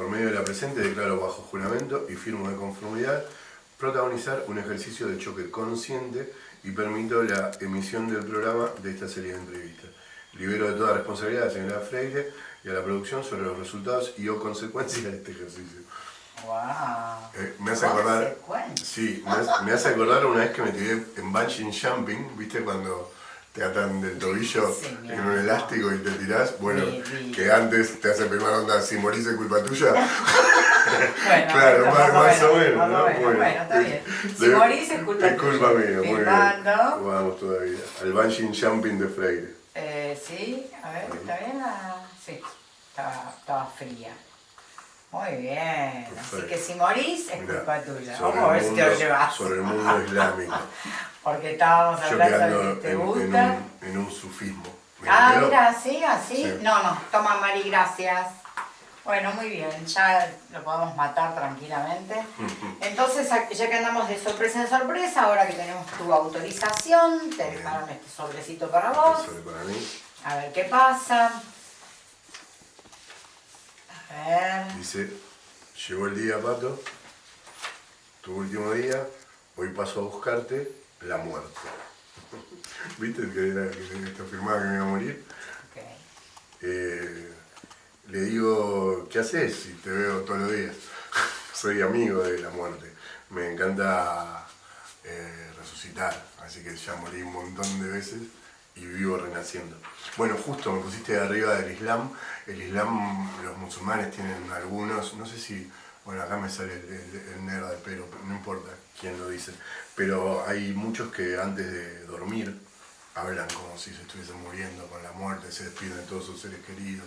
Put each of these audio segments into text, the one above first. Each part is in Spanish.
por medio de la presente declaro bajo juramento y firmo de conformidad protagonizar un ejercicio de choque consciente y permito la emisión del programa de esta serie de entrevistas. Libero de toda responsabilidad a la señora Freire y a la producción sobre los resultados y o consecuencias de este ejercicio. Wow. Eh, me hace acordar, sí, me hace, me hace acordar una vez que me tiré en bungee jumping, ¿viste? Cuando te atan del tobillo en un elástico y te tirás, bueno, que antes te hace primera onda, si morís es culpa tuya. Bueno, Claro, más- más o menos, más ¿no? Bueno. Bueno, está bien. Si De- morís es culpa Es culpa tuya. mía, muy bien. Vamos todavía. Al bungee jumping de Freire. Eh, sí, a ver, ¿está bien? la- Sí, estaba, estaba fría. Muy bien, así que si morís es Mirá, culpa tuya. Vamos a ver si te lo llevas. Sobre el mundo islámico. Porque estábamos hablando de que te en, en gusta. un, en un sufismo. Ah, mira, así, así. Sí. No, no, toma Mari, gracias. Bueno, muy bien, ya lo podemos matar tranquilamente. Entonces, ya que andamos de sorpresa en sorpresa, ahora que tenemos tu autorización, te dejaron este sobrecito para vos. Sobre para mí. A ver qué pasa. Dice, llegó el día, Pato, tu último día, hoy paso a buscarte la muerte. ¿Viste que era que esto afirmaba que me iba a morir? Eh, le digo, ¿qué haces si te veo todos los días? Soy amigo de la muerte. Me encanta eh, resucitar, así que ya morí un montón de veces y vivo renaciendo. Bueno, justo me pusiste de arriba del Islam. El Islam, los musulmanes tienen algunos, no sé si, bueno, acá me sale el, el, el nerd, pero no importa quién lo dice, pero hay muchos que antes de dormir hablan como si se estuviesen muriendo con la muerte, se despiden de todos sus seres queridos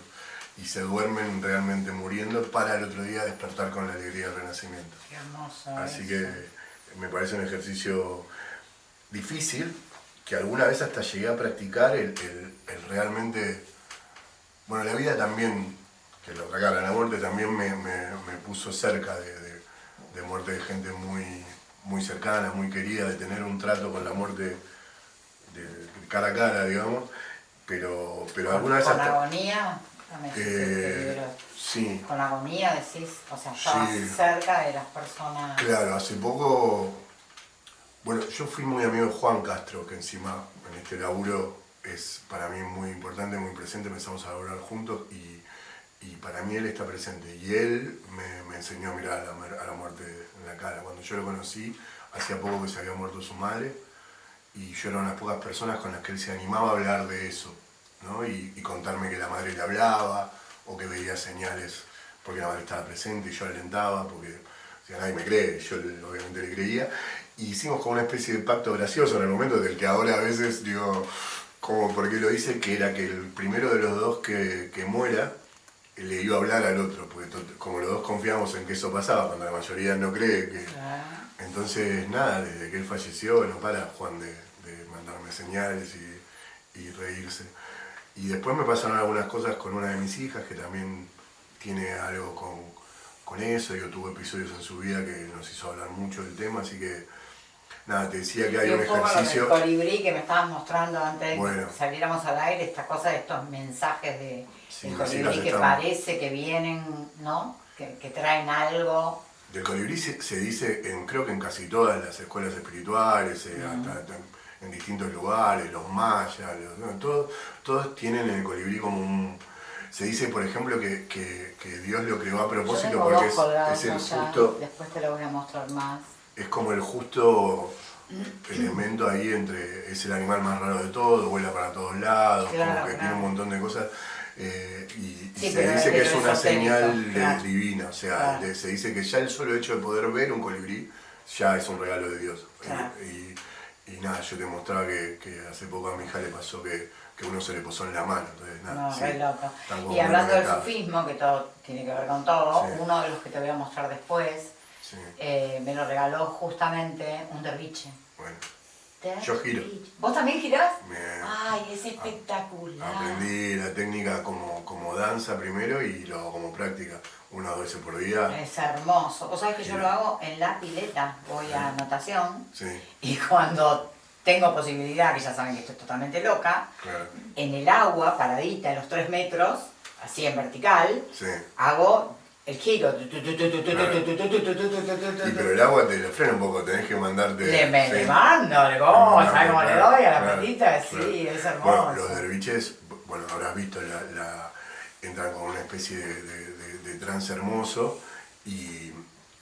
y se duermen realmente muriendo para el otro día despertar con la alegría del renacimiento. Qué hermoso. Así eso. que me parece un ejercicio difícil, que alguna vez hasta llegué a practicar el, el- el realmente... Bueno, la vida también, que lo regala la muerte, también me, me- me puso cerca de, de- de muerte de gente muy, muy cercana, muy querida, de tener un trato con la muerte de, de cara a cara, digamos, pero, pero alguna vez Con hasta... agonía, Eh, sí, Con agonía decís, o sea, estabas Sí. cerca de las personas. Claro, hace poco, bueno, yo fui muy amigo de Juan Castro, que encima en este laburo es para mí muy importante, muy presente, empezamos a laburar juntos y, para mí él está presente. Y él me, enseñó a mirar a la, muerte en la cara. Cuando yo lo conocí, hacía poco que se había muerto su madre y yo era una de las pocas personas con las que él se animaba a hablar de eso, ¿no? Y, contarme que la madre le hablaba o que veía señales porque la madre estaba presente y yo alentaba porque nadie me cree, yo obviamente le creía. Y hicimos como una especie de pacto gracioso en el momento del que ahora a veces digo, como porque lo hice, que era que el primero de los dos que, que muera le iba a hablar al otro, porque como los dos confiamos en que eso pasaba, cuando la mayoría no cree que, entonces, nada, desde que él falleció, no para Juan de, de mandarme señales y, y reírse. Y después me pasaron algunas cosas con una de mis hijas que también tiene algo con, con eso. Yo tuve episodios en su vida que nos hizo hablar mucho del tema, así que nada, te decía que hay un ejercicio. colibrí que me estabas mostrando antes de que saliéramos al aire, esta cosa de estos mensajes de, Sí, colibrí que parece que vienen, ¿no? Que, que traen algo. Del colibrí se, se dice, en, creo que en casi todas las escuelas espirituales, eh, hasta- hasta en distintos lugares, los mayas, los- todos, todos tienen el colibrí como un... Se dice, por ejemplo, que, que- que Dios lo creó a propósito porque es, el justo, después te lo voy a mostrar más. Es como el justo elemento ahí entre, es el animal más raro de todo, vuela para todos lados, Claro, como que tiene un montón de cosas. eh, y se dice que es una señal de- claro. divina, o sea, de- se dice que ya el solo hecho de poder ver un colibrí ya es un regalo de Dios. Y, y nada, yo te mostraba que, que hace poco a mi hija le pasó que, que uno se le posó en la mano, entonces nada, No, sí, loco. Y hablando del sufismo, que todo tiene que ver con todo, Sí. uno de los que te voy a mostrar después, Sí, eh, me lo regaló justamente un derviche. bueno, Yo giro. ¿Vos también girás? me- Ay, es espectacular. Aprendí la técnica como, como danza primero y lo hago como práctica, una o dos veces por día. Es hermoso. Vos sabés que yo lo hago en la pileta, voy a natación Sí, y cuando tengo posibilidad, que ya saben que estoy totalmente loca, claro. en el agua, paradita, en los tres metros, así en vertical, Sí, hago el giro. pero el agua te lo frena un poco, tenés que mandarte. Le, me, le mando, le como, ¿sabes cómo le doy a la petita? Sí, es hermoso. Bueno, los derviches, bueno, habrás visto, la, la, entran con una especie de, de, de trance hermoso y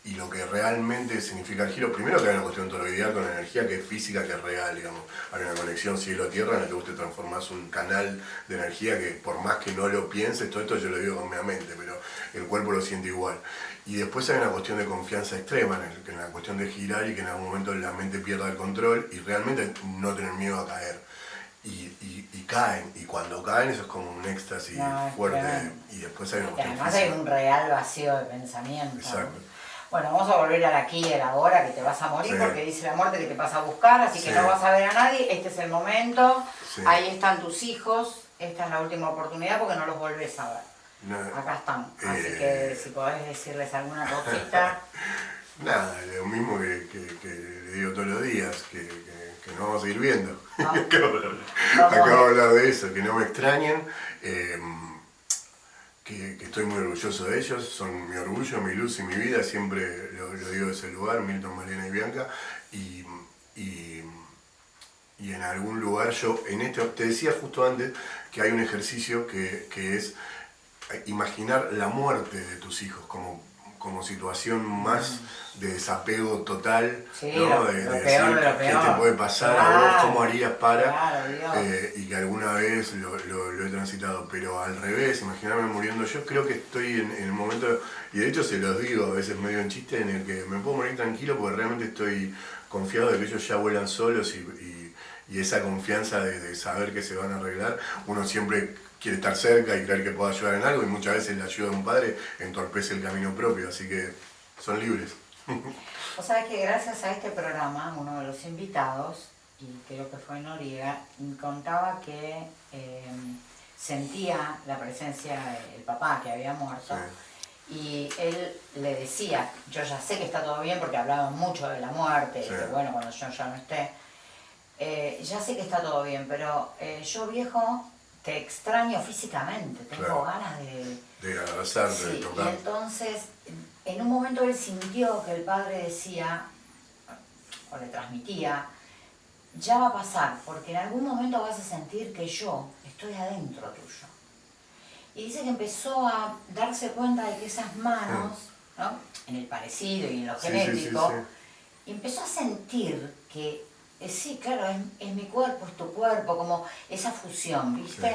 y lo que realmente significa el giro, primero que hay una cuestión toroidal con energía que es física, que es real, digamos. Hay una conexión cielo-tierra en la que vos te transformás un canal de energía que por más que no lo pienses, todo esto yo lo digo con mi mente, pero el cuerpo lo siente igual. Y después hay una cuestión de confianza extrema, en, la cuestión de girar y que en algún momento la mente pierda el control y realmente no tener miedo a caer. Y, caen, y cuando caen eso es como un éxtasis fuerte y después hay una cuestión Además hay un real vacío de pensamiento. Exacto. Bueno, vamos a volver al aquí y la ahora, que te vas a morir porque dice la muerte que te vas a buscar, así que no vas a ver a nadie, este es el momento, ahí están tus hijos, esta es la última oportunidad porque no los volvés a ver. Acá están, así que eh. si podés decirles alguna cosita. Nada, lo mismo que, le digo todos los días, que, no vamos a seguir viendo. acabo, de hablar de eso, que no me extrañen. Eh, que, estoy muy orgulloso de ellos, son mi orgullo, mi luz y mi vida, siempre lo, digo de ese lugar, Milton, Mariana y Bianca, y, y, y, en algún lugar yo, en este, te decía justo antes que hay un ejercicio que, que es imaginar la muerte de tus hijos como como situación más de desapego total, ¿no? de, decir qué te puede pasar a vos, cómo harías para, eh, y que alguna vez lo, he transitado, pero al revés, imaginarme muriendo yo, creo que estoy en, el momento, y de hecho se los digo a veces medio en chiste, en el que me puedo morir tranquilo porque realmente estoy confiado de que ellos ya vuelan solos y, esa confianza de, de saber que se van a arreglar, uno siempre quiere estar cerca y creer que pueda ayudar en algo y muchas veces la ayuda de un padre entorpece el camino propio, así que son libres. O sabes que gracias a este programa, uno de los invitados, y creo que fue Noriega, contaba que em, sentía la presencia del papá que había muerto. Y él le decía, yo ya sé que está todo bien porque hablaban mucho de la muerte, que bueno, cuando yo ya no esté, eh, ya sé que está todo bien, pero eh, yo viejo te extraño físicamente, tengo ganas de... De abrazarte, de tocar. Y entonces, en un momento él sintió que el padre decía, o le transmitía, ya va a pasar, porque en algún momento vas a sentir que yo estoy adentro tuyo. Y dice que empezó a darse cuenta de que esas manos, ¿no? en el parecido y en lo genético, empezó a sentir que eh, sí, claro, es, mi cuerpo, es tu cuerpo, como esa fusión, ¿viste?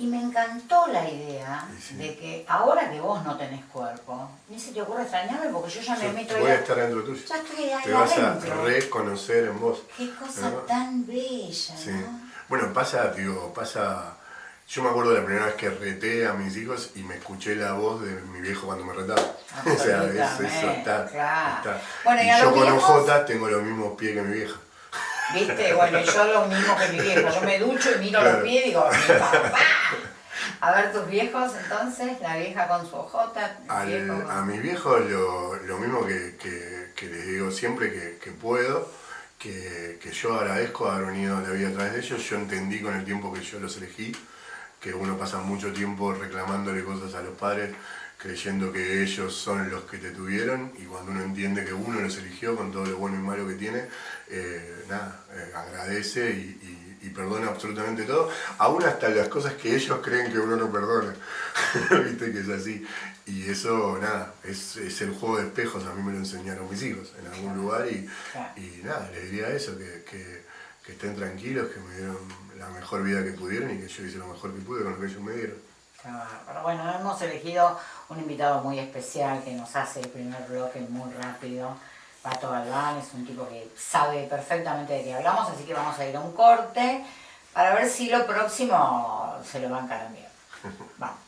Y me encantó la idea de que ahora que vos no tenés cuerpo, ni se te ocurre extrañarme porque yo ya me meto Voy a estar dentro tuyo. Ya estoy ahí Te vas a reconocer en vos. Qué cosa tan bella, ¿no? Bueno, pasa, digo, pasa... Yo me acuerdo de la primera vez que reté a mis hijos y me escuché la voz de mi viejo cuando me retaba. o sea, eso, está, está. Bueno, y, yo con OJ tengo los mismos pies que mi vieja. ¿Viste? Bueno, yo lo mismo que mi viejo. Yo me ducho y miro los pies y digo, mi papá. A ver tus viejos entonces, la vieja con su ojota. A mis viejos lo, lo mismo que, que, les digo siempre que, que puedo, que, yo agradezco haber venido la vida a través de ellos. Yo entendí con el tiempo que yo los elegí, que uno pasa mucho tiempo reclamándole cosas a los padres creyendo que ellos son los que te tuvieron y cuando uno entiende que uno los eligió con todo lo bueno y malo que tiene, eh, nada, eh, agradece y, perdona absolutamente todo, aún hasta las cosas que ellos creen que uno no perdona, viste que es así. Y eso, nada, es, el juego de espejos, a mí me lo enseñaron mis hijos en algún lugar y, nada, les diría eso, que, estén tranquilos, que me dieron la mejor vida que pudieron y que yo hice lo mejor que pude con lo que ellos me dieron. Pero bueno, hemos elegido un invitado muy especial que nos hace el primer bloque muy rápido. Pato Galván es un tipo que sabe perfectamente de qué hablamos, así que vamos a ir a un corte para ver si lo próximo se lo van a cambiar. Vamos.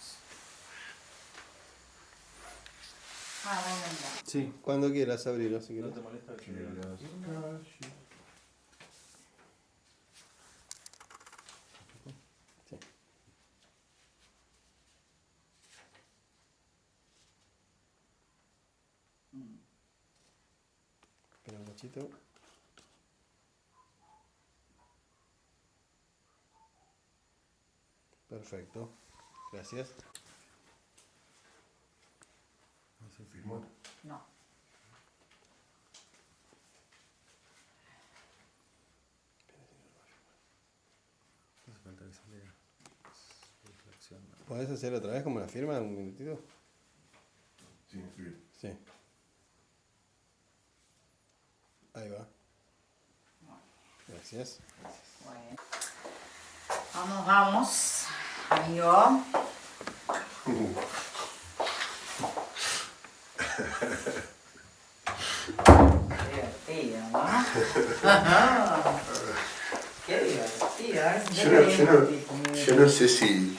Ah, sí, cuando quieras abrirlo, si quieres. No te molesta Perfecto. Gracias. ¿Se firmó? No. ¿Podés hacer otra vez como la firma un minutito? Sí, Sí. Ahí va. Gracias. Bueno. Vamos, vamos, amigo. Qué divertido, ¿no? Qué divertido. Yo no, yo, no, yo no sé si,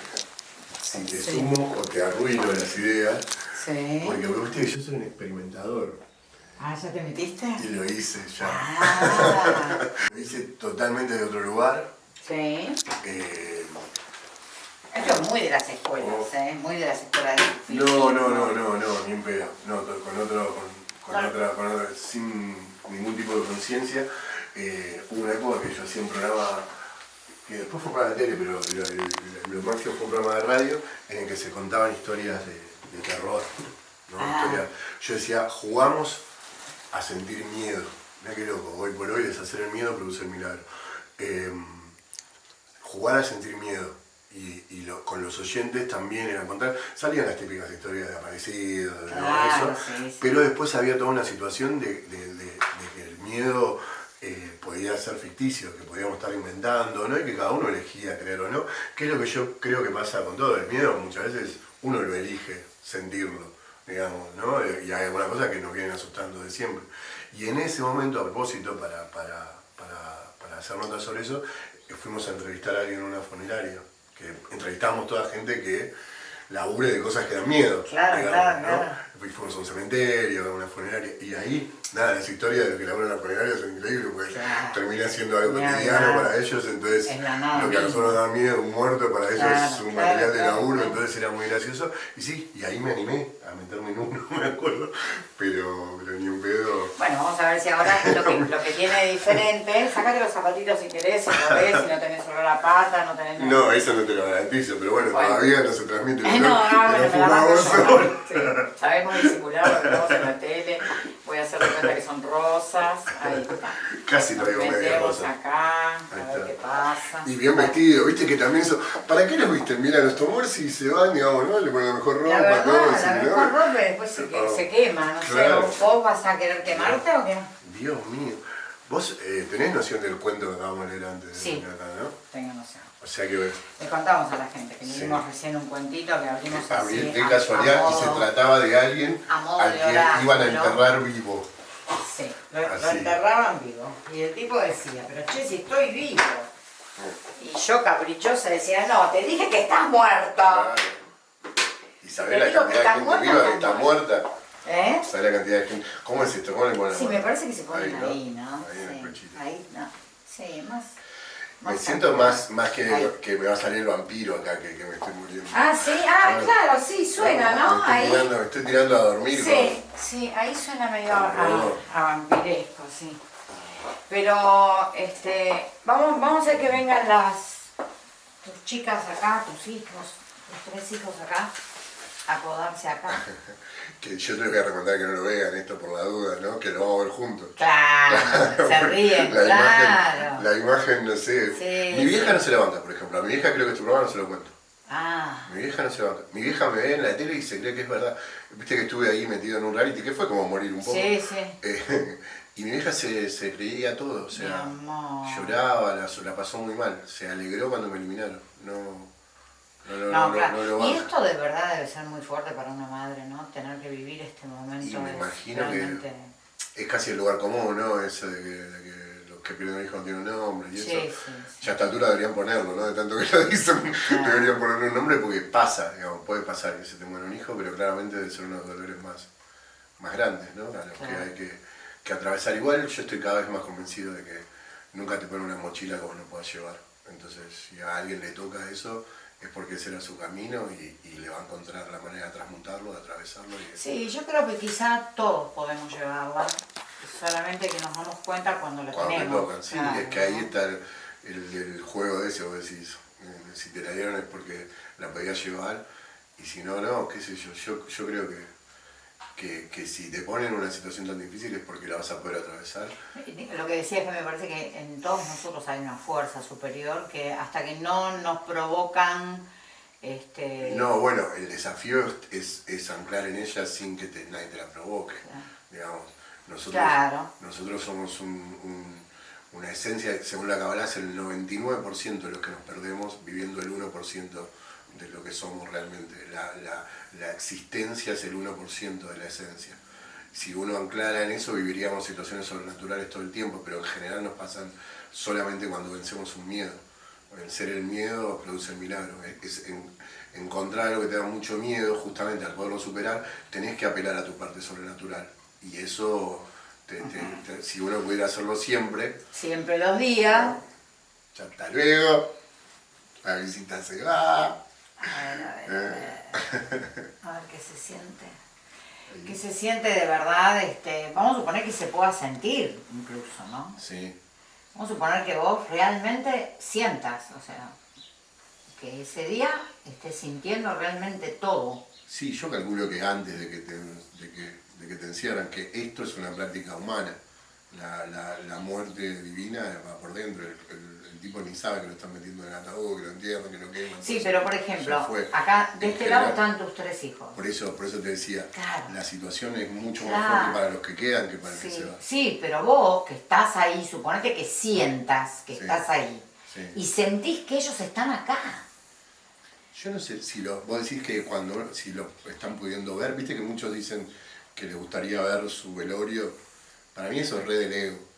si te sumo o te arruino las ideas. Sí. Porque viste que yo soy un experimentador. Ah, ¿ya te metiste? Y lo hice ya. Ah. lo hice totalmente de otro lugar. Sí. Eh, Esto es muy de las escuelas, Oh. ¿eh? Muy de las escuelas de no, no, no, no, no, ni un pedo. No, con otro, con, con otra, con otra, sin ningún tipo de conciencia. Eh, hubo una época que yo hacía un programa que después fue para la tele, pero lo, máximo fue un programa de radio en el que se contaban historias de, de terror. ¿no? Ah. Yo decía, jugamos a sentir miedo. Mira qué loco, hoy por hoy deshacer el miedo produce el milagro. Eh, jugar a sentir miedo. Y, y lo- con los oyentes también era contar, salían las típicas historias de aparecidos, Claro, eso, sí, sí. pero después había toda una situación de, de- de- de que el miedo eh, podía ser ficticio, que podíamos estar inventando, ¿no? Y que cada uno elegía creer o no, que es lo que yo creo que pasa con todo el miedo, muchas veces uno lo elige sentirlo, digamos, ¿no? Eh, Y hay algunas cosas que nos vienen asustando de siempre. Y en ese momento, a propósito, para, para, para, para hacer notas sobre eso, eh, fuimos a entrevistar a alguien en una funeraria, que entrevistamos toda gente que labure de cosas que dan miedo. Claro, claro, claro. Y fuimos a un cementerio, a una funeraria, y ahí, nada, las historias de que laburan en la funeraria son increíbles, porque Claro. termina siendo algo cotidiano para ellos, entonces lo que a nosotros nos da miedo, un muerto, para ellos Claro, es un claro, material de laburo, entonces era muy gracioso. Y sí, y ahí me animé a meterme en uno, me acuerdo, pero, a ver si ahora lo que, lo que tiene de diferente, sácate los zapatitos si querés, si podés, si no tenés olor a pata, no tenés nada. No, eso no te lo garantizo, pero bueno, Bueno. todavía no se transmite el no, olor no, que bueno, nos me la mando yo. Sí, sabemos disimular lo que vemos en la tele. Voy a hacer de cuenta que son rosas. Ahí está. Casi Nos traigo media rosa. acá, a ver qué pasa. Y bien vestido, viste que también eso. ¿Para qué los viste? Mira, los tomores si se van, digamos, ¿no? Le ponen la mejor ropa, La verdad, todo, la si mejor no. ropa y después se, Ah. se quema, no Claro. sé, ¿vos vas a querer quemarte o qué? Dios mío. Vos eh, tenés noción del cuento que acabamos de leer antes de Sí. acá, ¿no? Tengo noción. O sea que Le contamos a la gente que Sí. leímos recién un cuentito que abrimos a así. mí de casualidad a y se trataba de alguien a al que iban a enterrar vivo. Sí, lo, lo Así. enterraban vivo. Y el tipo decía, pero che, si estoy vivo. Y yo caprichosa decía, no, te dije que estás muerto. Claro. Y sabés la que cantidad de gente muerta, viva que está muerta. ¿Eh? ¿Sabés la cantidad de gente? ¿Cómo es esto? ¿Cómo le ponen Sí, me parece que se ponen Ahí, ahí, ¿no? ¿no? Ahí en el sí. Ahí, no. Sí, más. Me siento más, más que, que me va a salir el vampiro acá que, que me estoy muriendo. Ah, sí, ah, Claro. claro, sí, suena, Me ¿no? estoy, Ahí. tirando, me estoy tirando a dormir Sí, sí, ahí suena medio a, a- vampiresco, sí. Pero, este, vamos, vamos a hacer que vengan las, tus chicas acá, tus hijos, tus tres hijos acá, acodarse acá. Que yo te voy a recomendar que no lo vean esto por la duda, ¿no? Que lo vamos a ver juntos. Claro, se ríen, la claro. Imagen, la imagen, no sé. Sí, mi vieja sí. no se levanta, por ejemplo. A mi vieja creo que este programa no se lo cuento. Ah, Mi vieja no se levanta. Mi vieja me ve en la tele y se cree que es verdad. Viste que estuve ahí metido en un reality, que fue como morir un poco. sí, sí. Eh, y mi vieja se, se creía todo, o sea, amor. lloraba, la, la pasó muy mal. Se alegró cuando me eliminaron. No, no, no, No, no, claro. y esto de verdad debe ser muy fuerte para una madre, ¿no? Tener que vivir este momento. Y me imagino que- realmente... Es casi el lugar común, ¿no? Eso de que, de que los que pierden un hijo no tienen un nombre y Sí, eso. sí, sí. Ya a esta altura deberían ponerlo, ¿no? De tanto que lo dicen, Claro. deberían ponerle un nombre porque pasa, digamos, puede pasar que se te muera un hijo, pero claramente debe ser uno de los dolores más, más grandes, ¿no? A los que hay que, que atravesar. Igual yo estoy cada vez más convencido de que nunca te ponen una mochila que vos no puedas llevar. Entonces, si a alguien le toca eso, es porque ese era su camino y, y le va a encontrar la manera de transmutarlo, de atravesarlo. Y Sí, yo creo que quizá todos podemos llevarla, solamente que nos damos cuenta cuando la cuando te tenemos. tocan, sí, claro, es que ahí está el, el- el juego de ese, vos decís, eh, si te la dieron es porque la podías llevar, y si no, no, qué sé yo, yo, yo creo que, que, si te ponen en una situación tan difícil es porque la vas a poder atravesar. Lo que decía es que me parece que en todos nosotros hay una fuerza superior que hasta que no nos provocan... Este... No, bueno, el desafío es, anclar en ella sin que nadie te la provoque. Digamos, nosotros, nosotros somos una esencia, según la Kabbalah, es el 99% de los que nos perdemos viviendo el 1% de lo que somos realmente. La, la, existencia es el 1% de la esencia. Si uno anclara en eso, viviríamos situaciones sobrenaturales todo el tiempo, pero en general nos pasan solamente cuando vencemos un miedo. Vencer el miedo produce el milagro. Es encontrar algo que te da mucho miedo, justamente al poderlo superar, tenés que apelar a tu parte sobrenatural. Y eso, si uno pudiera hacerlo siempre... Siempre los días. Ya hasta luego. La visita se va. A ver, a ver, a ver. A ver qué se siente. Que se siente de verdad, este, vamos a suponer que se pueda sentir incluso, ¿no? Sí. Vamos a suponer que vos realmente sientas, o sea, que ese día estés sintiendo realmente todo. Sí, yo calculo que antes de que te, de que, de que te encierran, que esto es una práctica humana. La, la, la muerte divina va por dentro, el tipo ni sabe que lo están metiendo en el ataúd, que lo entierran, que lo queman. Sí, pero por ejemplo, acá de este lado están tus tres hijos. Por eso, por eso te decía, la situación es mucho más fuerte para los que quedan que para los que se van. Sí, pero vos que estás ahí, suponete que sientas que estás ahí y sentís que ellos están acá. Yo no sé si lo, vos decís que cuando si lo están pudiendo ver, viste que muchos dicen que les gustaría ver su velorio. Para mí eso es re del ego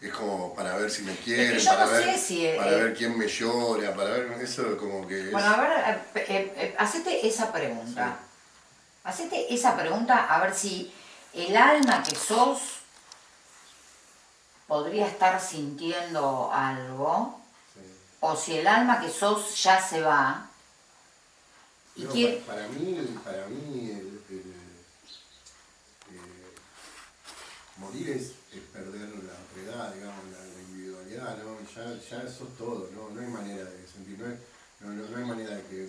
es como para ver si me quieren, para, ver, para ver quién me llora, para ver eso como que Bueno, a ver, eh, eh, eh, hacete esa pregunta. Hacete esa pregunta a ver si el alma que sos podría estar sintiendo algo, o si el alma que sos ya se va. Y para, mí, para mí el, morir es perder la propiedad, digamos, la, individualidad, ¿no? Ya, ya eso es todo, ¿no? No hay manera de sentir, no, no, no, hay manera de que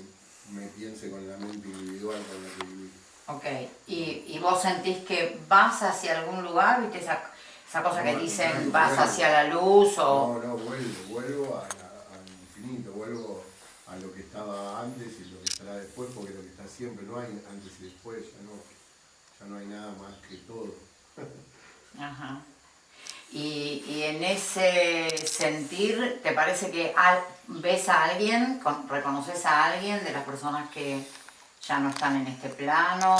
me piense con la mente individual con la que vivir. Ok, ¿Y, ¿Y, vos sentís que vas hacia algún lugar, viste esa, esa cosa que dicen, vas hacia la luz o...? No, no, vuelvo, vuelvo al infinito, vuelvo a lo que estaba antes y lo que estará después, porque lo que está siempre, no hay antes y después, ya no, ya no hay nada más que todo. Ajá. Y, en ese sentir, ¿te parece que ves a alguien, reconoces a alguien de las personas que ya no están en este plano?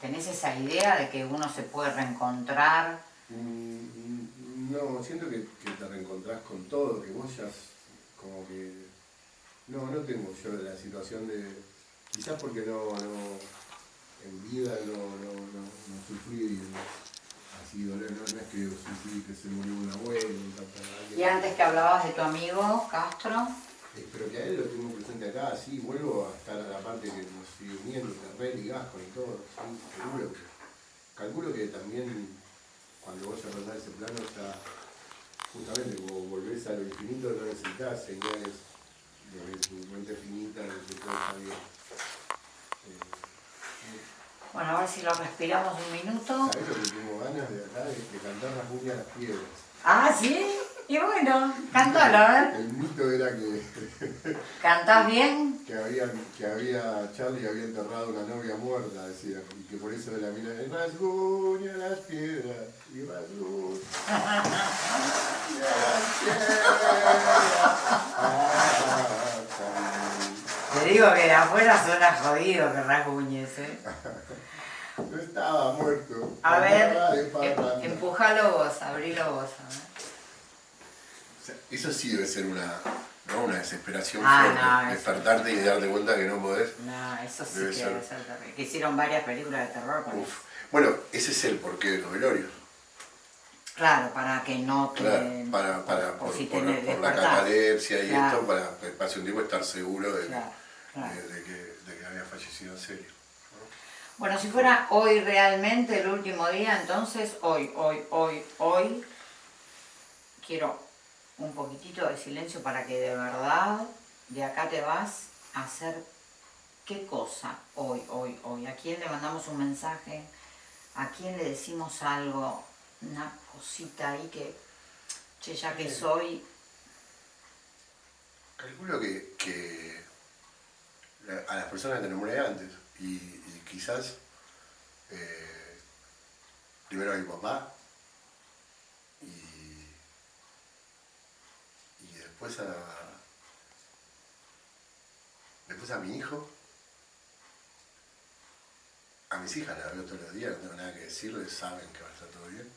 ¿Tenés esa idea de que uno se puede reencontrar? Mm, no, siento que, te reencontrás con todo, que vos ya como que... No, no tengo yo la situación de... Quizás porque no, en vida no, no, no, no sufrí no, no, es que que se murió un abuelo, un Y antes que hablabas de tu amigo Castro. Eh, pero que a él lo tengo presente acá, sí, vuelvo a estar a la parte que nos sigue uniendo, Terrell y Gasco y todo, seguro calculo que también cuando vos a ese plano está, justamente como volvés a lo infinito, no necesitas señales de tu mente finita, de que todo está bien. Bueno, a ver si lo respiramos un minuto. ¿Sabes lo que tengo ganas de acá? De, cantar la cumbia a las piedras. Ah, ¿sí? Y bueno, cántalo, a ver. El mito era que... ¿Cantás bien? Que había, que había, Charlie había enterrado una novia muerta, decía, y que por eso de la mina, rasguña las piedras, y rasguña las piedras. Digo que de afuera suena jodido que rasguñes, ¿eh? No estaba muerto. A ver, em, empujalo vos, abrilo vos. eso sí debe ser una, ¿no? una desesperación ah, fuerte. Despertarte y darte cuenta que no podés. No, eso sí debe que ser. debe ser terrible. Que hicieron varias películas de terror con Uf. Bueno, ese es el porqué de los velorios. Claro, para que no te... Claro, para, para, por, por, la catalepsia y esto, para pase un tiempo estar seguro de, de, que, de que había fallecido en serio. Bueno, si fuera hoy realmente el último día, entonces hoy, hoy, hoy, hoy, quiero un poquitito de silencio para que de verdad de acá te vas a hacer ¿Qué cosa hoy, hoy, hoy? ¿A quién le mandamos un mensaje? ¿A quién le decimos algo? Una cosita ahí que, che, ya que soy... Calculo que, a las personas que nombré antes y, quizás eh, primero a mi papá y, y después a después a mi hijo a mis hijas las veo todos los días, no tengo nada que decirles, saben que va a estar todo bien.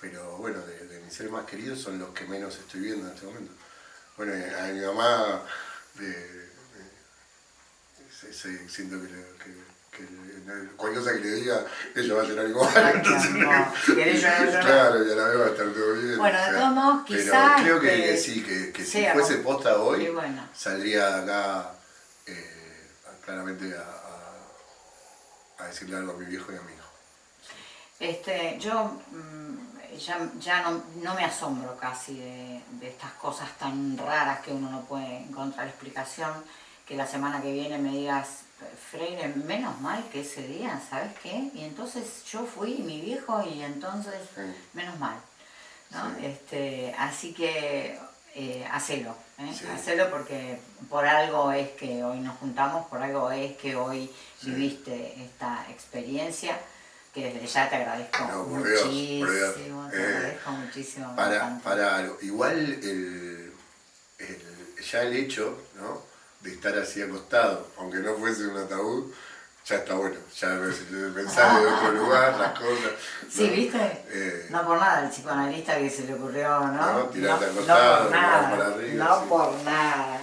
Pero bueno, de, mis seres más queridos son los que menos estoy viendo en este momento. Bueno, a mi mamá siento que, que, cualquier cosa que le diga, ella va a llorar igual. Entonces, no, Claro, ya la veo va a estar todo bien. Bueno, de todos modos, quizás. Pero creo que, sí, que, si fuese posta hoy, saldría acá eh, claramente a a decirle algo a mi viejo y a mi hijo. Este, yo mm, ya, ya no, me asombro casi de, estas cosas tan raras que uno no puede encontrar explicación, que la semana que viene me digas, Freire, menos mal que ese día, ¿sabes qué? Y entonces yo fui mi viejo y entonces, menos mal. ¿no? Este, así que eh, hacelo, ¿eh? hacelo porque por algo es que hoy nos juntamos, por algo es que hoy viviste esta experiencia, que desde ya te agradezco muchísimo, te eh, agradezco muchísimo. Para, para igual el, ya el hecho ¿no? De estar así acostado, aunque no fuese un ataúd, ya está bueno, ya pensar de otro lugar, las cosas. Sí, ¿viste? Eh, no por nada, el psicoanalista que se le ocurrió, ¿no? No, tirarte no, acostado, no por nada, No por nada.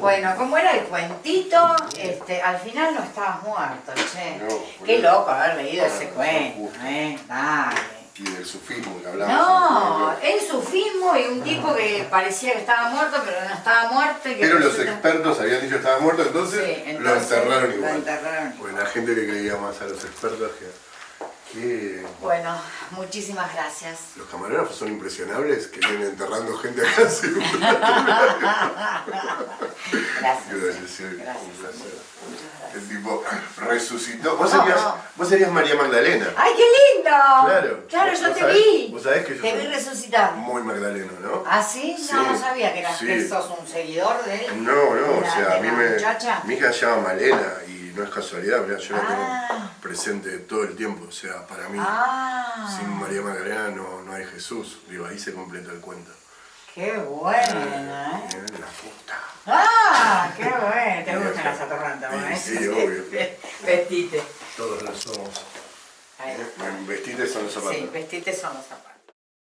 Bueno, como era el cuentito, este, al final no estabas muerto, che. Qué loco haber leído ese cuento, ¿eh? Dale y del sufismo que hablamos. No, el sufismo y un tipo que parecía que estaba muerto, pero no estaba muerto. pero los expertos habían dicho que estaba muerto, entonces, lo enterraron igual. Lo enterraron. Pues la gente le creía más a los expertos que... Bueno, muchísimas gracias. Los camarógrafos son impresionables que vienen enterrando gente acá. gracias. Gracias, Un placer. El tipo resucitó. ¿Vos, serías, vos serías María Magdalena. ¡Ay, qué lindo! Claro. Claro, yo te vi. Vos sabés que yo Te vi resucitar. Muy Magdaleno, ¿no? ¿Ah, sí? No, no sabía que, eras, que sos un seguidor de él. No, no, o sea, a mí me... Mi hija se llama Malena y no es casualidad, yo la tengo ah. presente todo el tiempo, o sea, para mí, ah. sin María Magdalena no, no hay Jesús, digo, ahí se completa el cuento. ¡Qué buena! ¿eh? La puta. ¡Ah! ¡Qué bueno! ¿Te gustan las atorrantes, ¿eh? Sí, obvio. Vestite. Todos lo somos. Vestite son los zapatos. Sí, vestite son los zapatos.